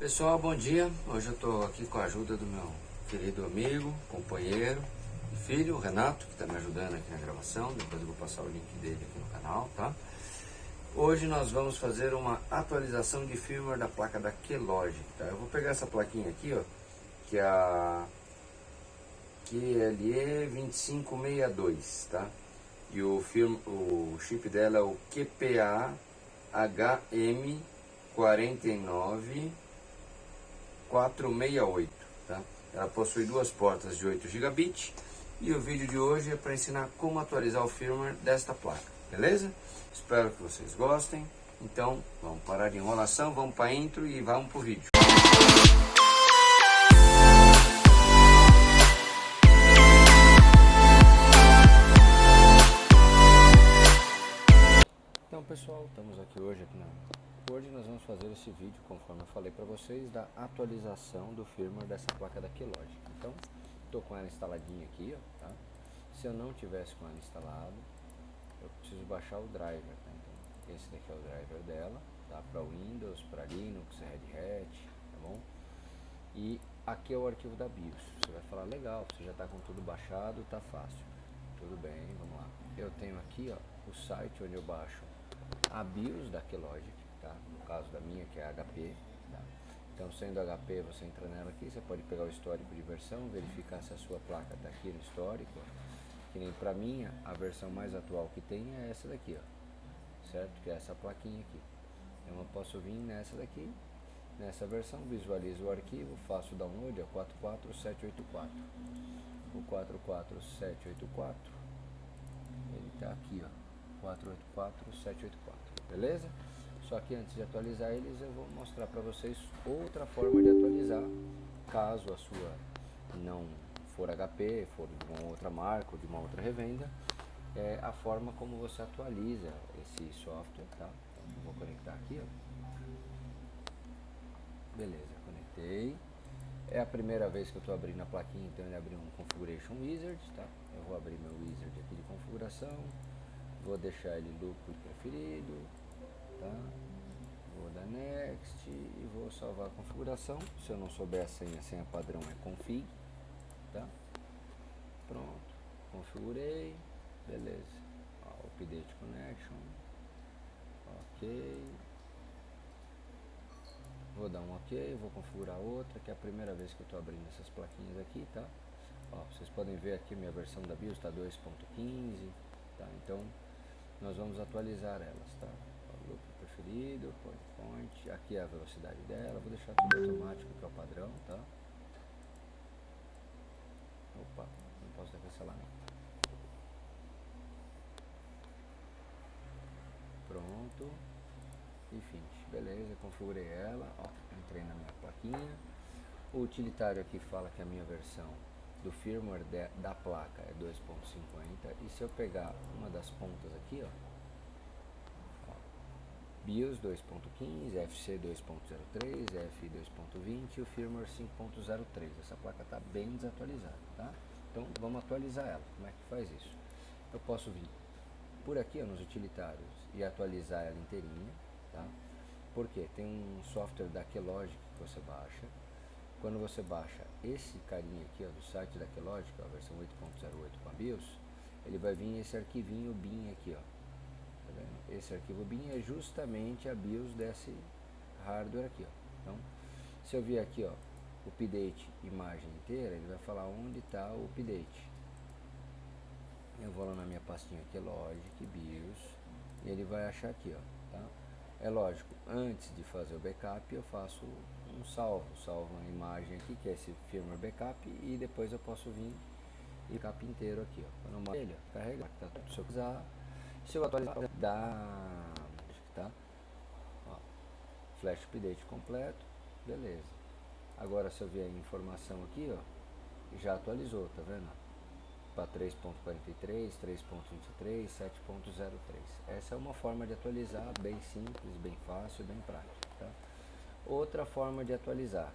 Pessoal, bom dia. Hoje eu estou aqui com a ajuda do meu querido amigo, companheiro e filho, o Renato, que está me ajudando aqui na gravação. Depois eu vou passar o link dele aqui no canal, tá? Hoje nós vamos fazer uma atualização de firmware da placa da Kelogic, tá? Eu vou pegar essa plaquinha aqui, ó, que é a QLE2562, tá? E o, o chip dela é o QPA HM49 468, tá? Ela possui duas portas de 8 GB e o vídeo de hoje é para ensinar como atualizar o firmware desta placa, beleza? Espero que vocês gostem. Então, vamos parar de enrolação, vamos para a intro e vamos para o vídeo. Fazer esse vídeo, conforme eu falei para vocês, da atualização do firmware dessa placa da Keylogic. Então, estou com ela instaladinha aqui, ó, tá? Se eu não tivesse com ela instalado, eu preciso baixar o driver, tá? Então, esse daqui é o driver dela, tá? Para Windows, para Linux, Red Hat, tá bom? E aqui é o arquivo da BIOS. Você vai falar, legal, você já está com tudo baixado, tá fácil. Tudo bem, vamos lá. Eu tenho aqui, ó, o site onde eu baixo a BIOS da Keylogic, tá? No caso da minha, que é HP, tá? Então, sendo HP, você entra nela aqui, você pode pegar o histórico de versão, verificar se a sua placa está aqui no histórico. Que nem para minha, a versão mais atual que tem é essa daqui, ó. Certo? Que é essa plaquinha aqui. Então, eu posso vir nessa daqui, nessa versão, visualizo o arquivo, faço o download, é 44784. O 44784, ele está aqui, ó. 484784, beleza? Só que antes de atualizar eles, eu vou mostrar para vocês outra forma de atualizar, caso a sua não for HP, for de uma outra marca ou de uma outra revenda, é a forma como você atualiza esse software, tá? Então, vou conectar aqui, ó. Beleza, conectei. É a primeira vez que eu estou abrindo a plaquinha, então ele abriu um Configuration Wizard, tá? Eu vou abrir meu wizard aqui de configuração, vou deixar ele loop preferido, tá? Vou dar next e vou salvar a configuração. Se eu não souber a senha, a senha padrão é config, tá? Pronto, configurei, beleza. Ó, update connection, ok. Vou dar um ok, vou configurar outra, que é a primeira vez que eu estou abrindo essas plaquinhas aqui, tá? Ó, vocês podem ver aqui minha versão da BIOS está 2.15, tá? Então, nós vamos atualizar elas, tá? Preferido, aqui é a velocidade dela, vou deixar tudo automático que é o padrão, tá? Opa, não posso cancelar não. Pronto. Enfim, beleza, configurei ela, ó, entrei na minha plaquinha. O utilitário aqui fala que a minha versão do firmware de, da placa é 2.50 e se eu pegar uma das pontas aqui, ó, BIOS 2.15, FC 2.03, F 2.20 e o firmware 5.03. Essa placa está bem desatualizada, tá? Então vamos atualizar ela. Como é que faz isso? Eu posso vir por aqui ó, nos utilitários e atualizar ela inteirinha, tá? Porque tem um software da Kelogic que você baixa. Quando você baixa esse carinha aqui ó, do site da Kelogic, a versão 8.08 com a BIOS, ele vai vir esse arquivinho BIM aqui, ó Esse arquivo bin é justamente a BIOS desse hardware aqui. Ó. Então, se eu vier aqui, ó, update imagem inteira, ele vai falar onde está o update. Eu vou lá na minha pastinha aqui, Logic, BIOS, e ele vai achar aqui, ó, tá? É lógico, antes de fazer o backup, eu faço um salvo, salvo uma imagem aqui, que é esse firmware backup, e depois eu posso vir e backup inteiro aqui, ó. Quando eu ele, carregar, tá tudo, se eu quiser, se eu atualizar da tá? Ó, flash update completo, beleza. Agora se eu vier a informação aqui, ó, já atualizou, tá vendo? Para 3.43, 3.23, 7.03. Essa é uma forma de atualizar bem simples, bem fácil, bem prática, tá? Outra forma de atualizar,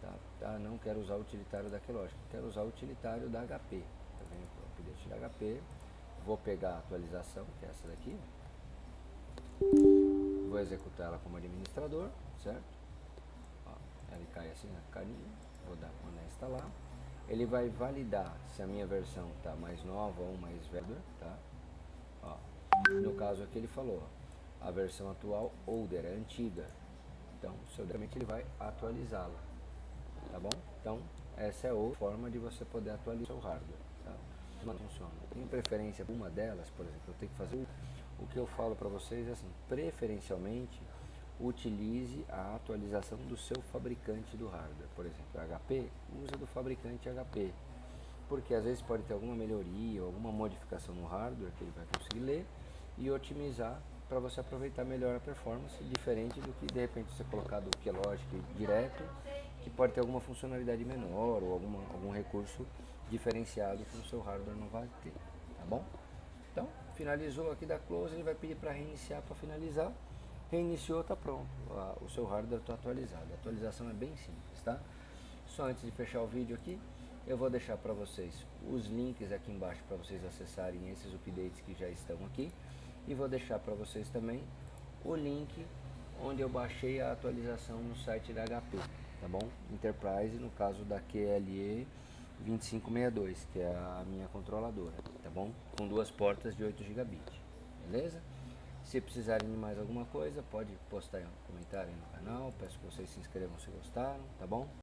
tá? Ah, não quero usar o utilitário da Kelogic, quero usar o utilitário da HP, tá vendo? Update da HP, Vou pegar a atualização, que é essa daqui. Vou executar ela como administrador, certo? Ó, assim na carinha, vou dar quando instalar. Ele vai validar se a minha versão está mais nova ou mais velha, tá? Ó, no caso aqui ele falou, a versão atual older, é antiga. Então, seguramente ele vai atualizá-la, tá bom? Então, essa é outra forma de você poder atualizar o hardware, tá? Como funciona? Tem preferência por uma delas, por exemplo, eu tenho que fazer o, que eu falo para vocês é assim, preferencialmente utilize a atualização do seu fabricante do hardware. Por exemplo, HP, usa do fabricante HP. Porque às vezes pode ter alguma melhoria, alguma modificação no hardware que ele vai conseguir ler e otimizar para você aproveitar melhor a performance, diferente do que de repente você colocar do Keylogic direto, que pode ter alguma funcionalidade menor ou alguma, algum recurso diferenciado que o seu hardware não vai ter, tá bom? Então, finalizou aqui da close, ele vai pedir para reiniciar para finalizar reiniciou, está pronto. O seu hardware está atualizado. A atualização é bem simples, tá? Só antes de fechar o vídeo aqui, eu vou deixar para vocês os links aqui embaixo para vocês acessarem esses updates que já estão aqui. E vou deixar para vocês também o link onde eu baixei a atualização no site da HP, tá bom? Enterprise, no caso da QLE 2562, que é a minha controladora, tá bom? Com duas portas de 8 GB, beleza? Se precisarem de mais alguma coisa, pode postar um comentário no canal. Peço que vocês se inscrevam se gostaram, tá bom?